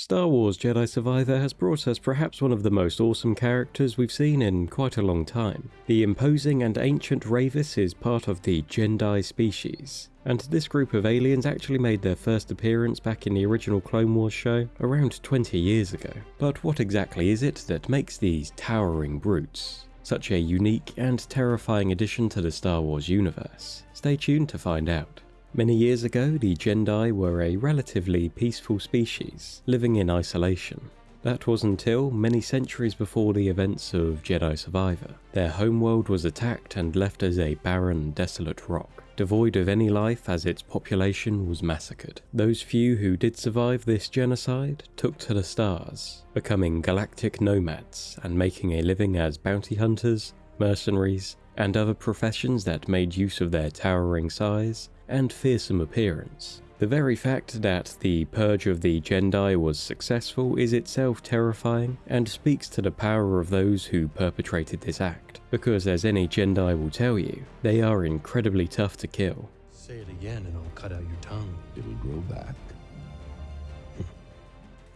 Star Wars Jedi Survivor has brought us perhaps one of the most awesome characters we've seen in quite a long time. The imposing and ancient Rayvis is part of the Gendai species, and this group of aliens actually made their first appearance back in the original Clone Wars show around 20 years ago. But what exactly is it that makes these towering brutes such a unique and terrifying addition to the Star Wars universe? Stay tuned to find out. Many years ago, the Gendai were a relatively peaceful species, living in isolation. That was until many centuries before the events of Jedi Survivor. Their homeworld was attacked and left as a barren, desolate rock, devoid of any life as its population was massacred. Those few who did survive this genocide took to the stars, becoming galactic nomads and making a living as bounty hunters, mercenaries, and other professions that made use of their towering size and fearsome appearance. The very fact that the purge of the Gendai was successful is itself terrifying and speaks to the power of those who perpetrated this act, because as any Gendai will tell you, they are incredibly tough to kill. Say it again and I'll cut out your tongue. It'll grow back.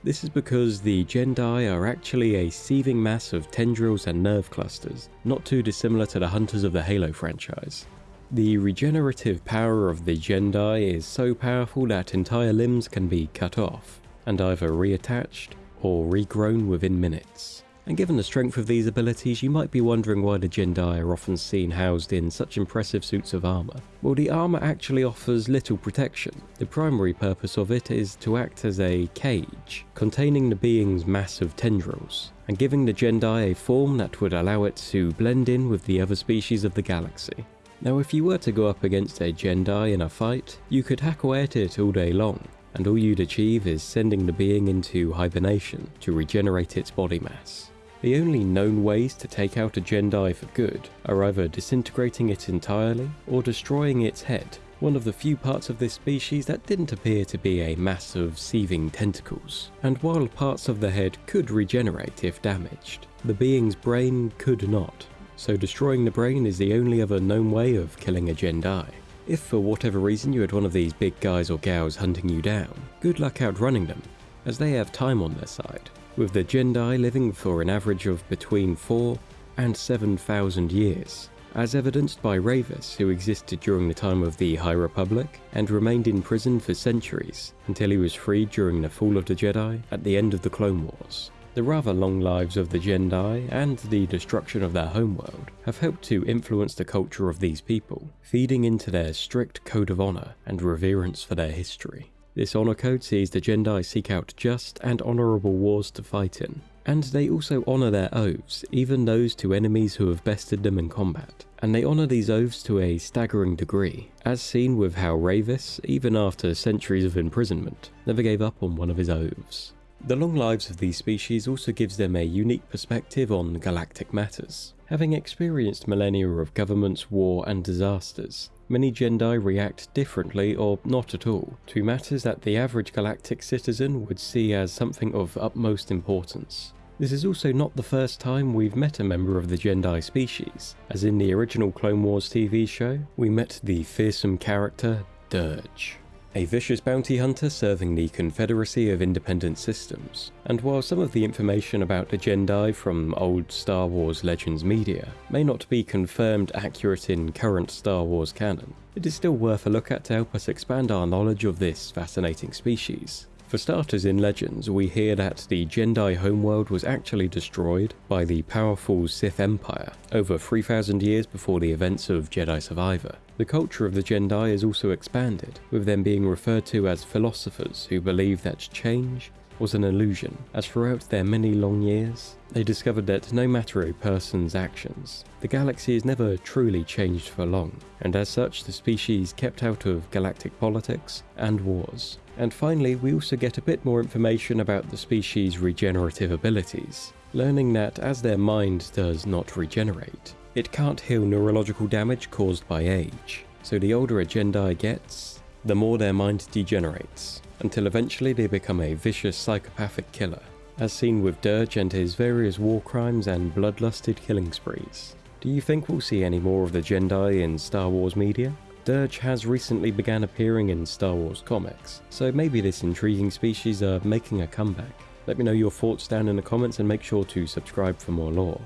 This is because the Gendai are actually a seething mass of tendrils and nerve clusters, not too dissimilar to the Hunters of the Halo franchise. The regenerative power of the Gendai is so powerful that entire limbs can be cut off, and either reattached or regrown within minutes. And given the strength of these abilities, you might be wondering why the Gendai are often seen housed in such impressive suits of armour. Well, the armour actually offers little protection. The primary purpose of it is to act as a cage, containing the being's massive tendrils, and giving the Gendai a form that would allow it to blend in with the other species of the galaxy. Now if you were to go up against a Gendai in a fight, you could hack away at it all day long, and all you'd achieve is sending the being into hibernation to regenerate its body mass. The only known ways to take out a Gendai for good are either disintegrating it entirely or destroying its head, one of the few parts of this species that didn't appear to be a mass of seething tentacles. And while parts of the head could regenerate if damaged, the being's brain could not so destroying the brain is the only other known way of killing a Gendai. If for whatever reason you had one of these big guys or gals hunting you down, good luck outrunning them, as they have time on their side, with the Gendai living for an average of between 4 and 7,000 years, as evidenced by Rayvis, who existed during the time of the High Republic and remained in prison for centuries until he was freed during the fall of the Jedi at the end of the Clone Wars. The rather long lives of the Gendai and the destruction of their homeworld have helped to influence the culture of these people, feeding into their strict code of honour and reverence for their history. This honour code sees the Gendai seek out just and honourable wars to fight in, and they also honour their oaths, even those to enemies who have bested them in combat. And they honour these oaths to a staggering degree, as seen with how Rayvis, even after centuries of imprisonment, never gave up on one of his oaths. The long lives of these species also gives them a unique perspective on galactic matters. Having experienced millennia of governments, war and disasters, many Gendai react differently or not at all to matters that the average galactic citizen would see as something of utmost importance. This is also not the first time we've met a member of the Gendai species, as in the original Clone Wars TV show, we met the fearsome character Dirge a vicious bounty hunter serving the Confederacy of Independent Systems. And while some of the information about the Gendai from old Star Wars Legends media may not be confirmed accurate in current Star Wars canon, it is still worth a look at to help us expand our knowledge of this fascinating species. For starters, in Legends, we hear that the Gendai homeworld was actually destroyed by the powerful Sith Empire over 3,000 years before the events of Jedi Survivor. The culture of the Gendai is also expanded, with them being referred to as philosophers who believe that change was an illusion, as throughout their many long years, they discovered that no matter a person's actions, the galaxy is never truly changed for long, and as such the species kept out of galactic politics and wars. And finally, we also get a bit more information about the species' regenerative abilities, learning that as their mind does not regenerate, it can't heal neurological damage caused by age. So the older a Gendai gets, the more their mind degenerates, until eventually they become a vicious psychopathic killer, as seen with Dirge and his various war crimes and bloodlusted killing sprees. Do you think we'll see any more of the Gendai in Star Wars media? Dirge has recently began appearing in Star Wars comics, so maybe this intriguing species are making a comeback. Let me know your thoughts down in the comments and make sure to subscribe for more lore.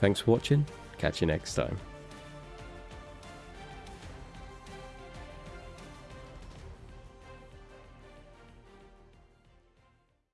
Thanks for watching, catch you next time.